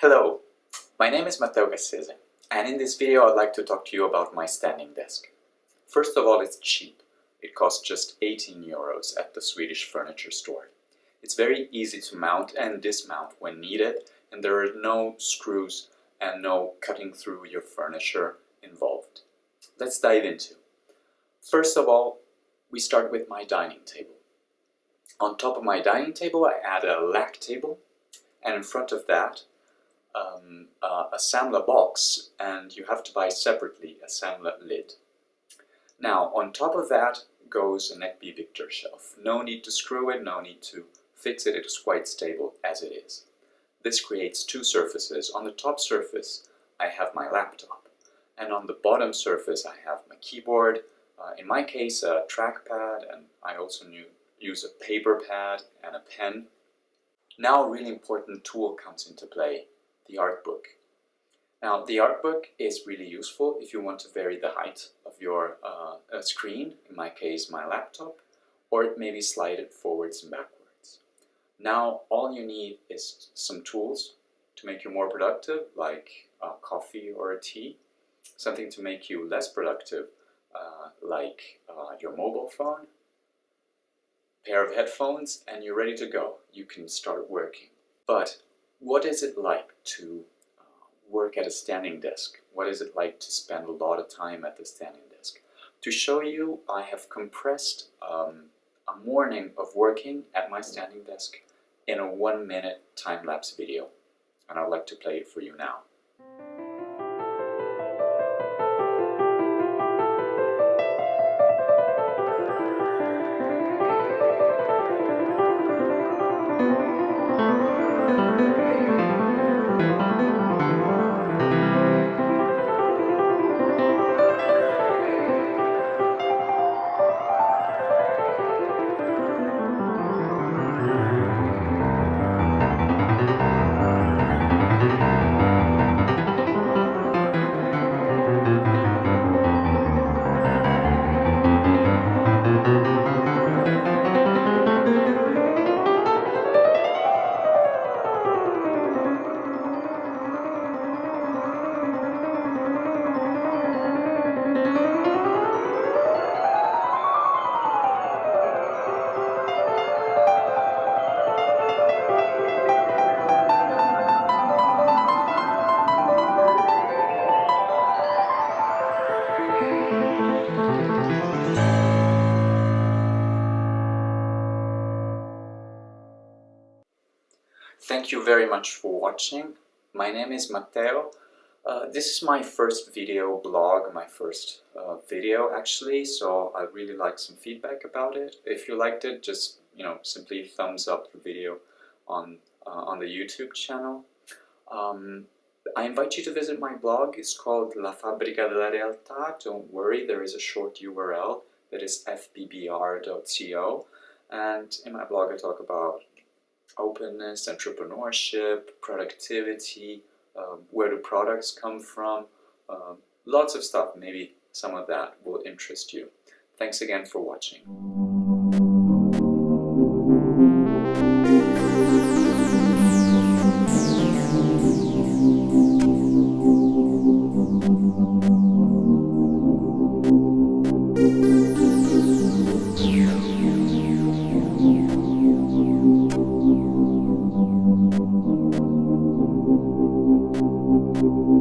Hello, my name is Matteo Cassese and in this video I'd like to talk to you about my standing desk. First of all, it's cheap. It costs just 18 euros at the Swedish furniture store. It's very easy to mount and dismount when needed and there are no screws and no cutting through your furniture involved. Let's dive into. First of all, we start with my dining table. On top of my dining table I add a Lack table and in front of that um, uh, a Samla box and you have to buy separately a Samla lid. Now on top of that goes an Ekby Viktor shelf. No need to screw it, no need to fix it, it is quite stable as it is. This creates two surfaces. On the top surface I have my laptop and on the bottom surface I have my keyboard, uh, in my case a trackpad and I also use a paper pad and a pen. Now a really important tool comes into play the art book. Now the art book is really useful if you want to vary the height of your uh, screen, in my case my laptop, or it maybe slide it forwards and backwards. Now all you need is some tools to make you more productive, like uh, coffee or a tea, something to make you less productive, uh, like uh, your mobile phone, pair of headphones, and you're ready to go. You can start working. But what is it like to uh, work at a standing desk? What is it like to spend a lot of time at the standing desk? To show you, I have compressed um, a morning of working at my standing desk in a one minute time-lapse video. And I'd like to play it for you now. Thank you very much for watching. My name is Matteo. Uh, this is my first video blog, my first uh, video actually, so I really like some feedback about it. If you liked it, just you know simply thumbs up the video on uh, on the YouTube channel. Um, I invite you to visit my blog. It's called La Fabbrica della Realtà. Don't worry, there is a short URL that is fbbr.co. And in my blog I talk about openness, entrepreneurship, productivity, um, where do products come from, um, lots of stuff. Maybe some of that will interest you. Thanks again for watching. you.